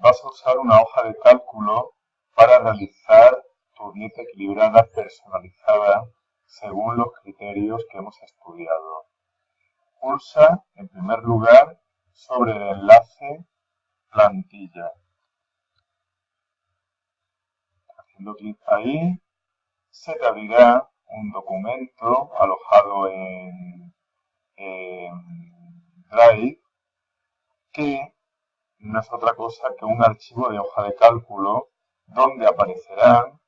vas a usar una hoja de cálculo para realizar tu dieta equilibrada personalizada según los criterios que hemos estudiado. Pulsa, en primer lugar, sobre el enlace plantilla. Haciendo clic ahí, se te abrirá un documento alojado en, Drive que no es otra cosa que un archivo de hoja de cálculo donde aparecerán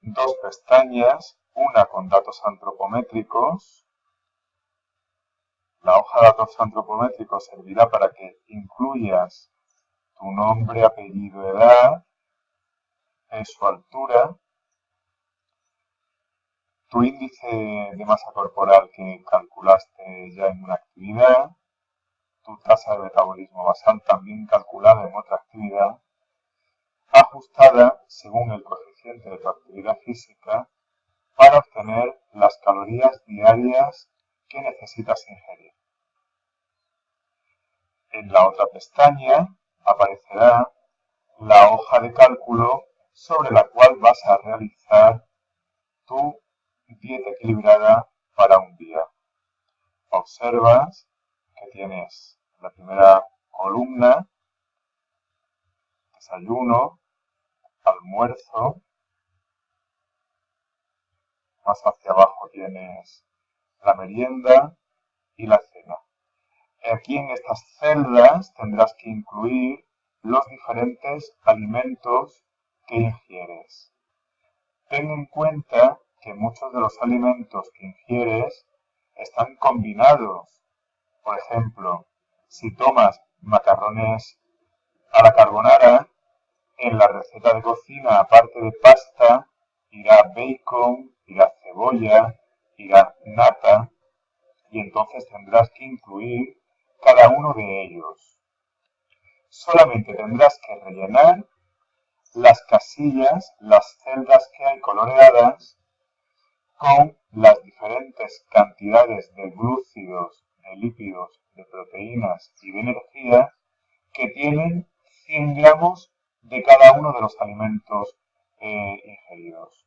dos pestañas, una con datos antropométricos. La hoja de datos antropométricos servirá para que incluyas tu nombre, apellido, edad, su altura, tu índice de masa corporal que calculaste ya en una actividad, tu tasa de metabolismo basal también calculada en otra actividad, ajustada según el coeficiente de tu actividad física para obtener las calorías diarias que necesitas ingerir. En la otra pestaña aparecerá la hoja de cálculo sobre la cual vas a realizar tu dieta equilibrada para un día. Observas que tienes la primera columna, desayuno, almuerzo, más hacia abajo tienes la merienda y la cena. Aquí en estas celdas tendrás que incluir los diferentes alimentos que ingieres. Ten en cuenta que muchos de los alimentos que ingieres están combinados. Por ejemplo, si tomas macarrones a la carbonara, en la receta de cocina, aparte de pasta, irá bacon, irá cebolla, irá nata, y entonces tendrás que incluir cada uno de ellos. Solamente tendrás que rellenar las casillas, las celdas que hay coloreadas con las diferentes cantidades de glúcidos, de lípidos, de proteínas y de energía que tienen 100 gramos de cada uno de los alimentos eh, ingeridos.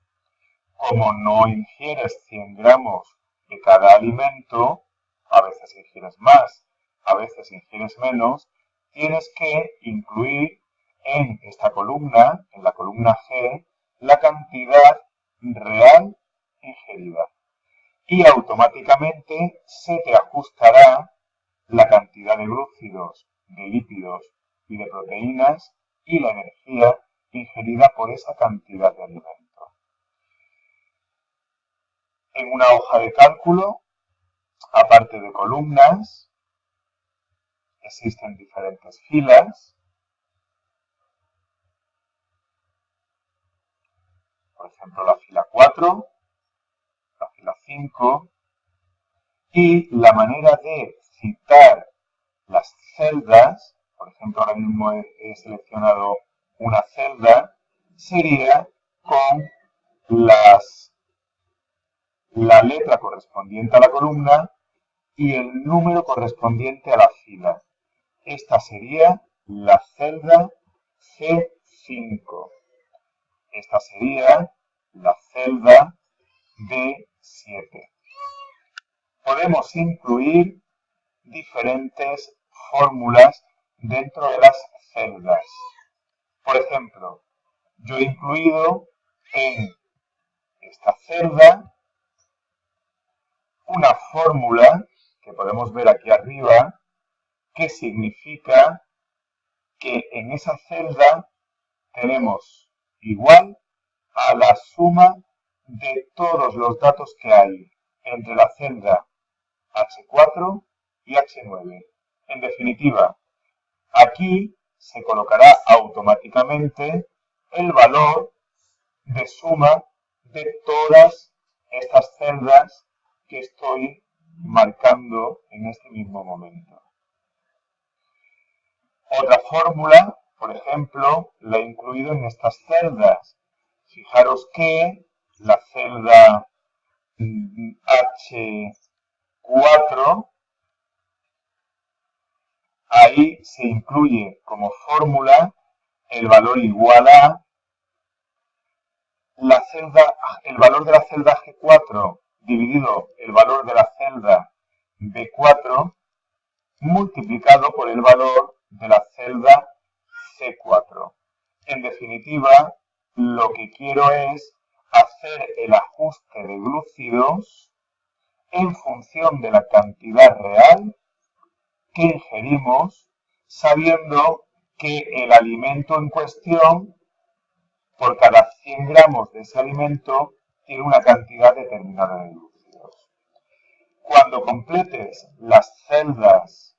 Como no ingieres 100 gramos de cada alimento, a veces ingieres más, a veces ingieres menos, tienes que incluir en esta columna, en la columna G, la cantidad real ingerida. Y automáticamente se te ajustará la cantidad de glúcidos, de lípidos y de proteínas y la energía ingerida por esa cantidad de alimento. En una hoja de cálculo, aparte de columnas, existen diferentes filas. Por ejemplo, la fila 4, la 5, y la manera de citar las celdas por ejemplo, ahora mismo he, seleccionado una celda, sería con las, la letra correspondiente a la columna y el número correspondiente a la fila. Esta sería la celda C5. Esta sería la celda D7. Podemos incluir diferentes fórmulas dentro de las celdas. Por ejemplo, yo he incluido en esta celda una fórmula que podemos ver aquí arriba que significa que en esa celda tenemos igual a la suma de todos los datos que hay entre la celda H4 y H9. En definitiva, Aquí se colocará automáticamente el valor de suma de todas estas celdas que estoy marcando en este mismo momento. Otra fórmula, por ejemplo, la he incluido en estas celdas. Fijaros que la celda H4 Ahí se incluye como fórmula el valor igual a la celda, el valor de la celda G4 dividido el valor de la celda B4 multiplicado por el valor de la celda C4. En definitiva, lo que quiero es hacer el ajuste de glúcidos en función de la cantidad real que ingerimos, sabiendo que el alimento en cuestión por cada 100 gramos de ese alimento tiene una cantidad determinada de glúcidos. Cuando completes las celdas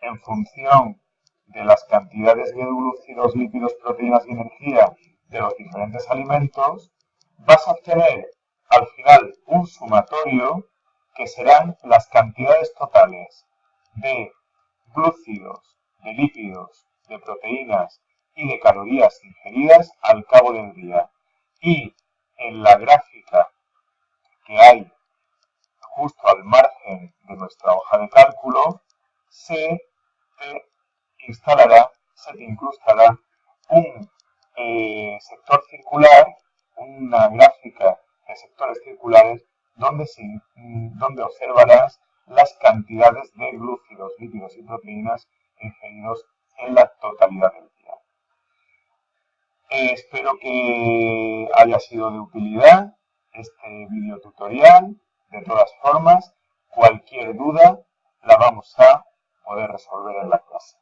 en función de las cantidades de glúcidos, lípidos, proteínas y energía de los diferentes alimentos, vas a obtener al final un sumatorio que serán las cantidades totales de glúcidos, de lípidos, de proteínas y de calorías ingeridas al cabo del día. Y en la gráfica que hay justo al margen de nuestra hoja de cálculo, se te instalará, se te incrustará un eh, sector circular, una gráfica de sectores circulares donde, donde observarás las cantidades de glúcidos, lípidos y proteínas ingeridos en la totalidad del día. Espero que haya sido de utilidad este video tutorial. De todas formas, cualquier duda la vamos a poder resolver en la clase.